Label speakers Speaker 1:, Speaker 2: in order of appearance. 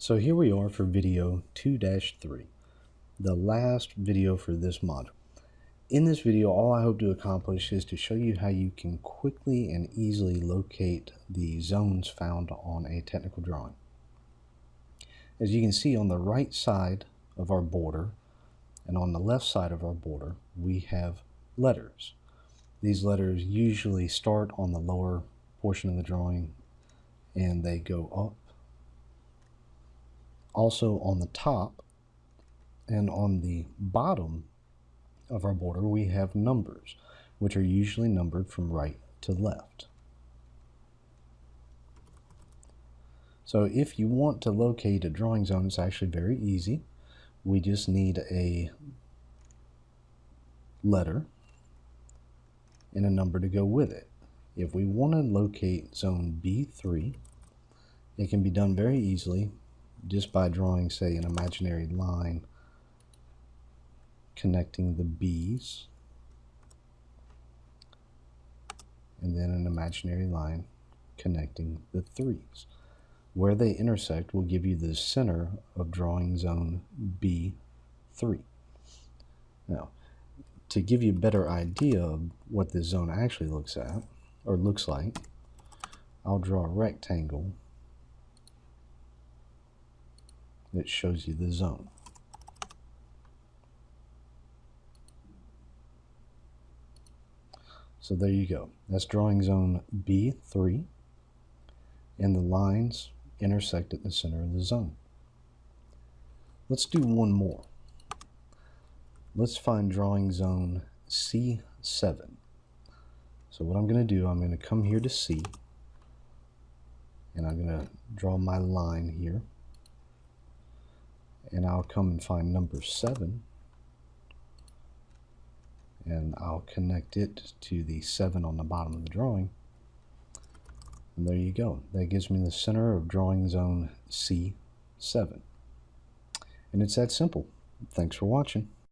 Speaker 1: So here we are for video 2-3, the last video for this module. In this video, all I hope to accomplish is to show you how you can quickly and easily locate the zones found on a technical drawing. As you can see on the right side of our border and on the left side of our border, we have letters. These letters usually start on the lower portion of the drawing and they go up also on the top and on the bottom of our border, we have numbers, which are usually numbered from right to left. So if you want to locate a drawing zone, it's actually very easy. We just need a letter and a number to go with it. If we want to locate zone B3, it can be done very easily just by drawing, say, an imaginary line connecting the B's and then an imaginary line connecting the threes. Where they intersect will give you the center of drawing zone B3. Now, to give you a better idea of what this zone actually looks at, or looks like, I'll draw a rectangle that shows you the zone. So there you go. That's drawing zone B3 and the lines intersect at the center of the zone. Let's do one more. Let's find drawing zone C7. So what I'm going to do, I'm going to come here to C and I'm going to draw my line here and I'll come and find number 7 and I'll connect it to the 7 on the bottom of the drawing. And there you go. That gives me the center of drawing zone C7 and it's that simple. Thanks for watching